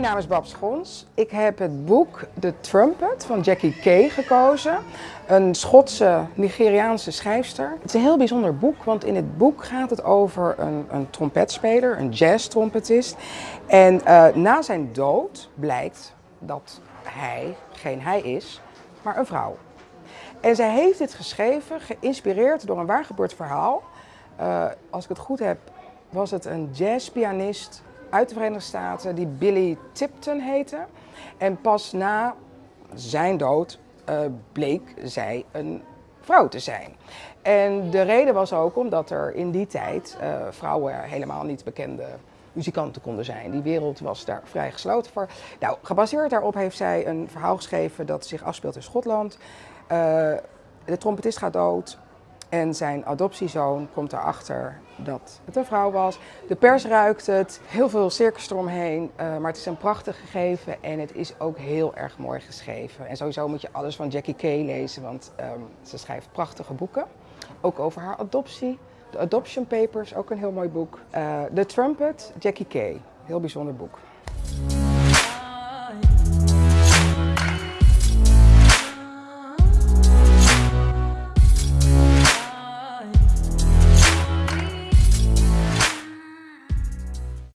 naam is Babs Gons. Ik heb het boek The Trumpet van Jackie Kay gekozen. Een Schotse, Nigeriaanse schrijfster. Het is een heel bijzonder boek, want in het boek gaat het over een, een trompetspeler, een jazz-trompetist. En uh, na zijn dood blijkt dat hij geen hij is, maar een vrouw. En zij heeft dit geschreven, geïnspireerd door een waargebeurd verhaal. Uh, als ik het goed heb, was het een jazzpianist uit de Verenigde Staten die Billy Tipton heette. En pas na zijn dood uh, bleek zij een vrouw te zijn. En de reden was ook omdat er in die tijd uh, vrouwen helemaal niet bekende muzikanten konden zijn. Die wereld was daar vrij gesloten voor. Nou, gebaseerd daarop heeft zij een verhaal geschreven dat zich afspeelt in Schotland. Uh, de trompetist gaat dood. En zijn adoptiezoon komt erachter dat het een vrouw was. De pers ruikt het, heel veel circus eromheen. Uh, maar het is een prachtig gegeven en het is ook heel erg mooi geschreven. En sowieso moet je alles van Jackie Kay lezen, want um, ze schrijft prachtige boeken. Ook over haar adoptie. De Adoption Papers, ook een heel mooi boek. Uh, The Trumpet, Jackie Kay, heel bijzonder boek.